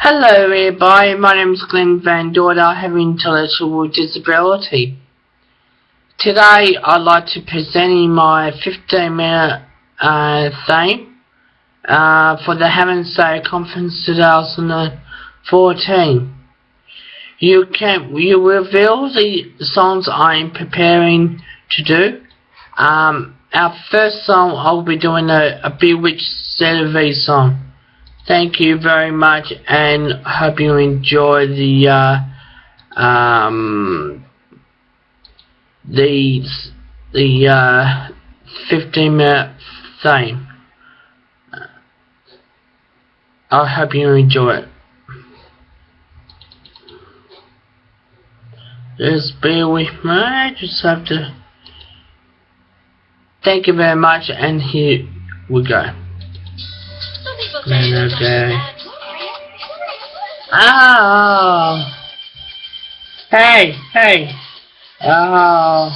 Hello everybody, my name is Glenn Van Dorn. I have intellectual disability. Today I'd like to present my 15 minute uh, theme uh, for the Hammond State Conference 2014. You can you reveal the songs I'm preparing to do. Um, our first song I'll be doing a, a Bewitched CDV song. Thank you very much and hope you enjoy the uh, um, the the uh, 15 minute thing. I hope you enjoy it. Just bear with me, I just have to thank you very much and here we go. Green that guy. Oh! Hey! Hey! Oh!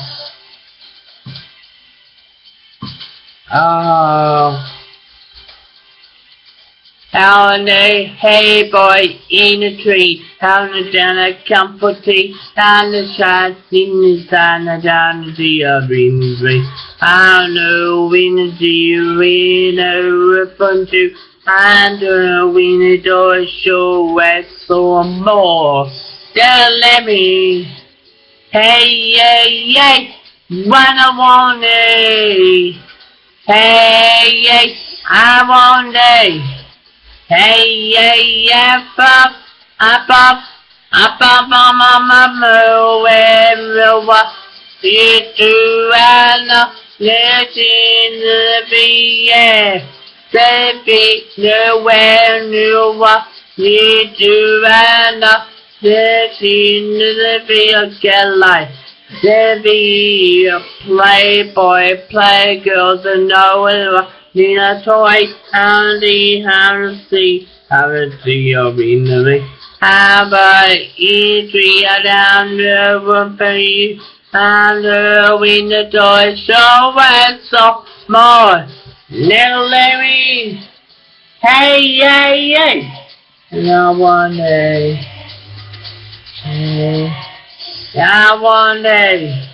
Oh! How in the hay boy in a tree, how in down a comfort tea, how in the shine in the sun, down the sea of dreams, I know when the sea, we know upon you and uh, we need to show us some more. Then let me, hey, hey, hey, what I want it. Hey, hey, I want it. Hey, hey, yeah, pop, up, up, up, up, up, up, up, everywhere. You do, I know, let's in the beer. Save the when you walk, need to run up, save the field, get life. be a playboy, playgirls, and no one a toy, and the Harry, Harry, or in the ring. Have a E3 down the room for you, and the window door, show and so more. Little Larry! Hey, yay, yay! And I want a... Hey, I want a...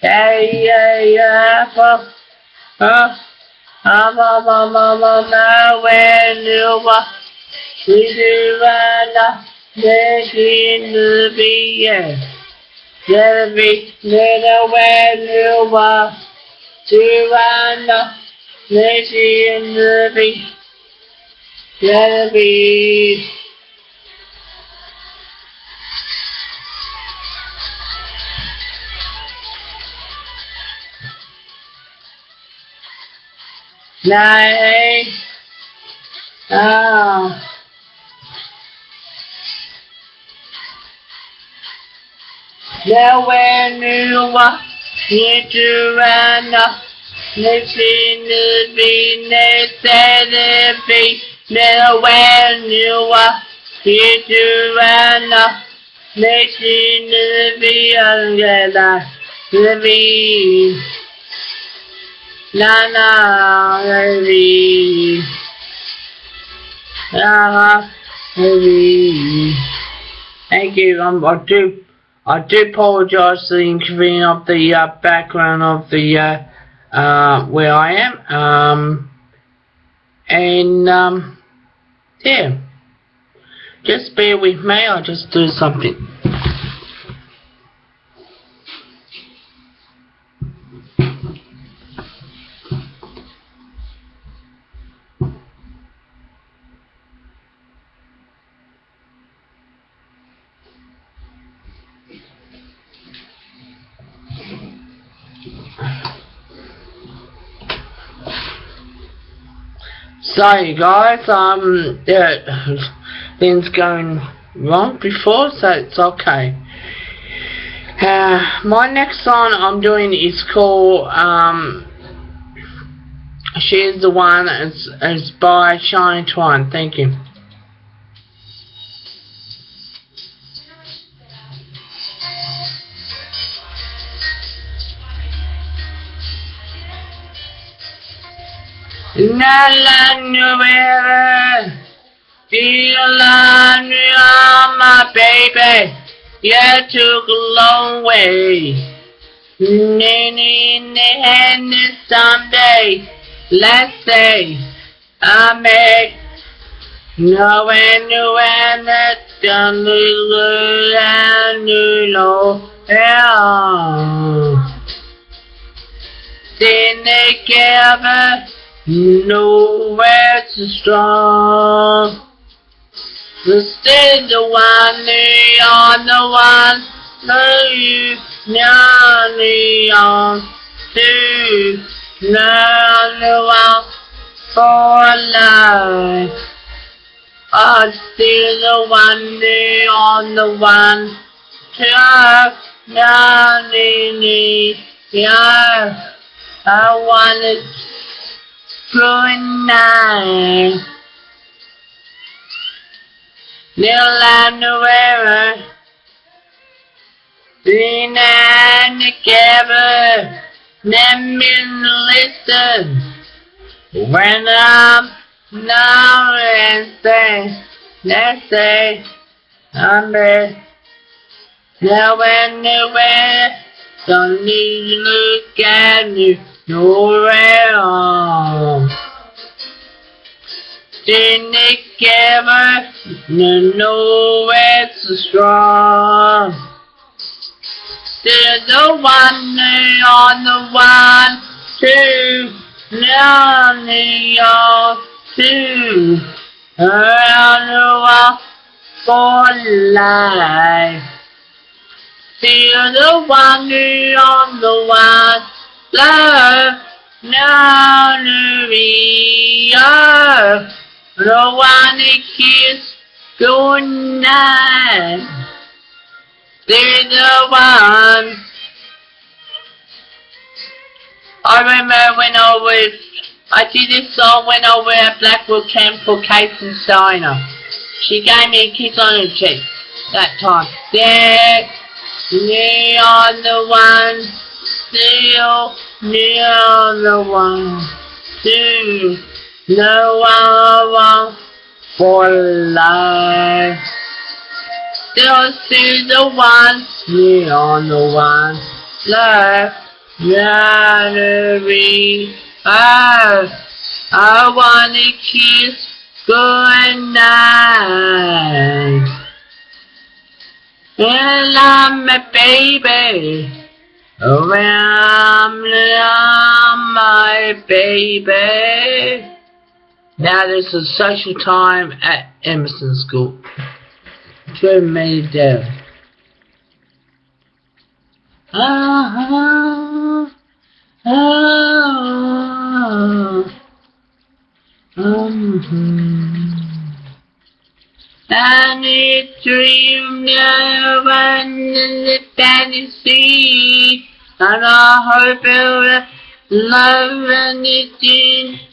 Hey, yay, yay, huh? I'm on my mama now when you are. We do right now, making the beer. Let it be little when you walk. Do right now. Reggie and Ruby. Ruby. Nine. Oh. Nowhere near what you ran up. Nothing be necessary. Now when you are here to run up, nothing be under the be. Na na be. Na. Thank you. Um, I do, I do apologize for the inconvenience of the uh, background of the. Uh, uh, where I am. Um, and um, yeah, just bear with me. I'll just do something. Sorry guys, um, yeah, things going wrong before, so it's okay. Uh, my next song I'm doing is called, um, She's the One, it's, it's by Shania Twain, thank you. La la nueva, feel la nueva, my baby. Yeah, it took a long way. Nene, nene, someday, let's say, I make no one knew when it's gonna look and you know, yeah. Didn't they give nowhere to strong. Instead the one the one no you nearly on learn the one for life. I still the one they on the one to nearly yeah. I want underwear, being and together, let me listen. When I'm now and say, let's say, there. Now anywhere, don't need to look at me nowhere. Didn't ever know it's so strong. There's the one on the one, two, only on two, around the wall for life. Feel the the one, love. No one kiss good night. They're the one. I remember when I was, I did this song when I was at Blackwood Camp for Kate and Steiner. She gave me a kiss on her cheek that time. There, near on the one, still near the one, two. No one for life. Still see the one, me on the one left. January, I, I wanna kiss good night. Well, I'm a baby. I'm my baby. Now there's a social time at Emerson School. Very many there. Ah, ah, ah, um, and it dream now and the fantasy and I hope it love and it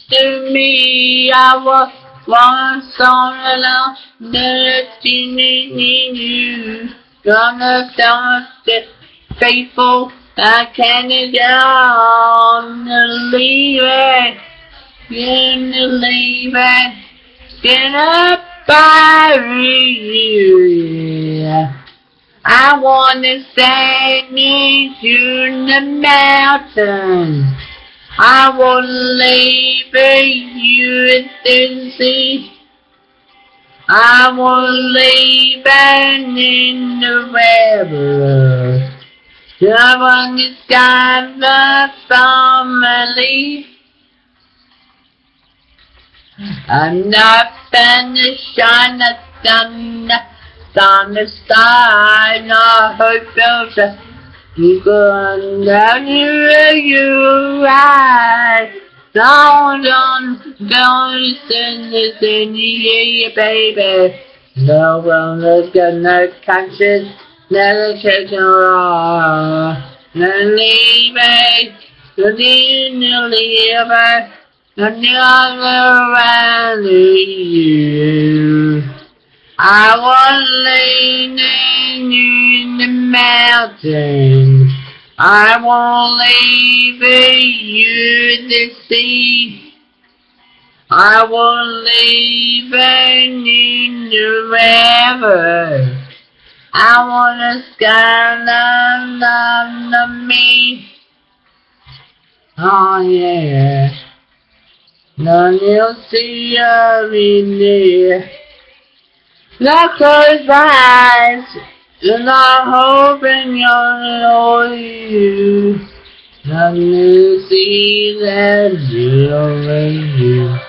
to me, I was once on alone, destiny in you. Gonna start the faithful, I can't down, leave it, gonna leave it, gonna bury you. I wanna send you to the mountains. I wanna labor you in sea. I won't labor in the river. Is got the family. Shine the sun, sun the star, no hope of the you gone down here, you right. Down, down, down, listen, listen, yeah, baby. No one look at no conscience, never take no wrong. No leave it, no need, no leave it, no never around you. I was laying in the mountain. I won't leave you the sea. I won't leave in the river. I wanna skyline on me. Oh yeah. I close my eyes and I'm hoping you'll know you. None you see that over you.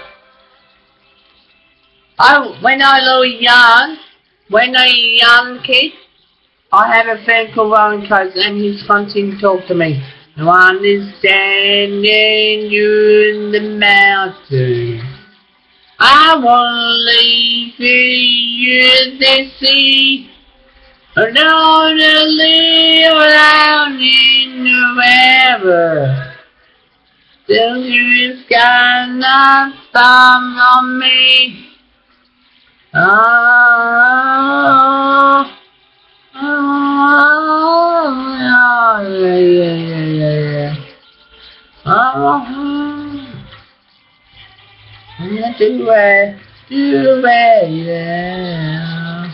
I when I was young, when I was a young kid, I had a friend called Coates and he's constantly talk to me. No understanding you in the mountain. I wanna leave you in the sea. I don't wanna live down in the river. Till you got not thumb on me. Ah, ah, yeah, Do it, do it, yeah.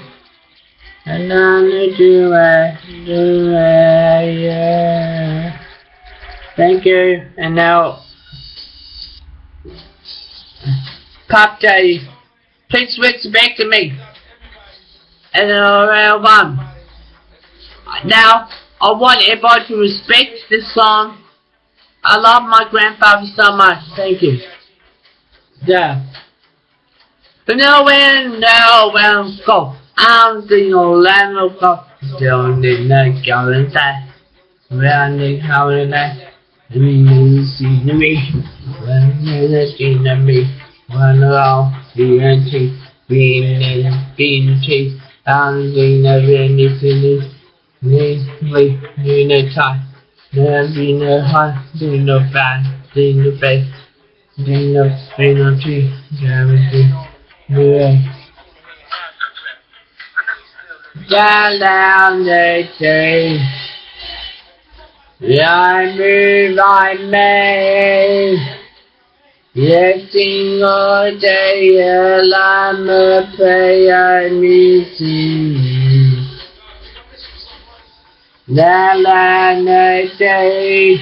And I'm gonna do it, do it, yeah. Thank you, and now, Puff Daddy. Please respect me. And around one. Now, I want everybody to respect this song. I love my grandfather so much. Thank you. Yeah. Now when, now when, go. I'm the Orlando go. Still need not go inside. When they come in there. Let me see me. When they see me. When all the antique being being chased and being a rainy finish. Namely, in a time. There being a heart, being a bad, being a face, being a being gravity, yeah. Down, down the tree. I move, I may. Yes, single day, I'm a prayer missing. La la na day,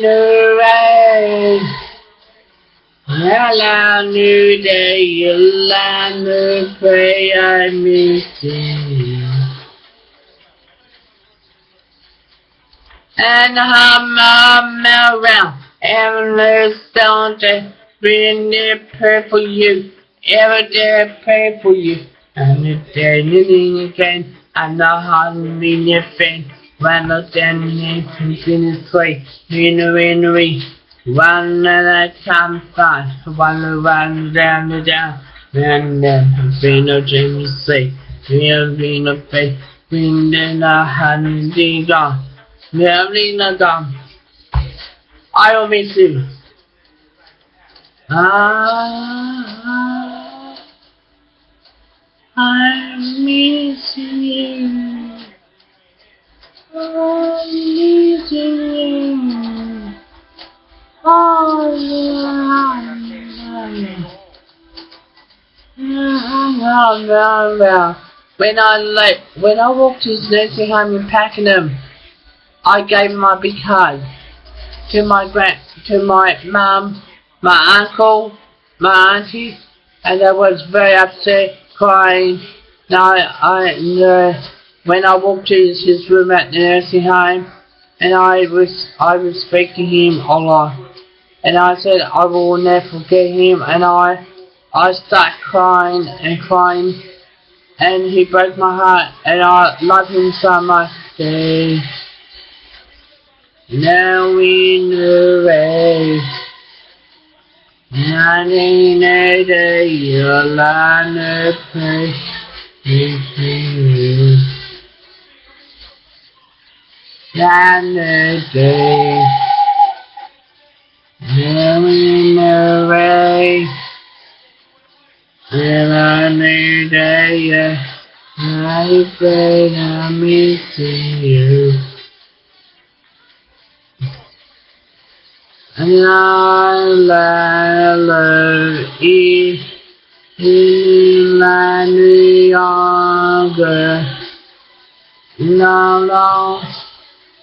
knew rain. La la new day, I'm a prayer missing. and hum hum around. Stone day, bring it pray for you. Every day pray for you. And if anything again, I know how to your friend. When I stand in his way, in a winery. One at a time fast, one around down down. And then, be no Jamie say, we'll be no faith, wind in a handy gone. Never gone. I will miss you. Ah, I'm missing you. When I like when I walked to his nursing home in Pakenham, I gave my big hug to my grand, to my mum, my uncle, my auntie, and I was very upset, crying. Now I, uh, when I walked to his, room at the nursing home, and I was I was speaking to him a lot, and I said I will never forget him, and I I started crying and crying, and he broke my heart, and I love him so much. Now in the race, not in a day, Day, now in the race, and I need a I pray I'm missing you. La la la e la younger la la Auntie I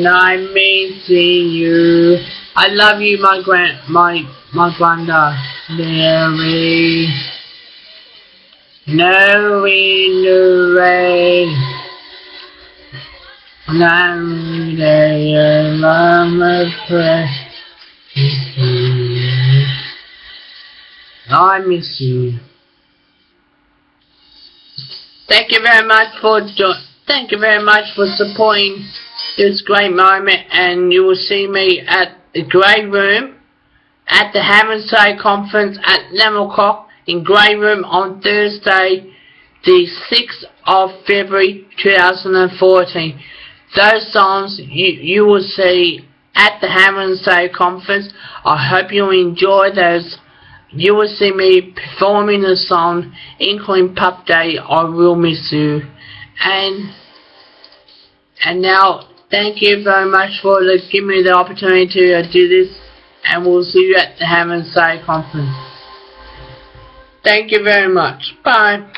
When I'm missing you, I love you, my grand, my, my granda, Mary. No rain, no rain. I'm there, mama pray. I miss you. Thank you very much for thank you very much for supporting this great moment and you will see me at the Grey Room at the Say conference at 11 o'clock in Grey Room on Thursday the 6th of February 2014. Those songs you, you will see at the Say conference. I hope you enjoy those. You will see me performing the song, including Pup Day, I Will Miss You. And and now, thank you very much for the, giving me the opportunity to uh, do this. And we'll see you at the Say conference. Thank you very much. Bye.